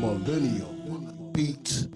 Millennial Beats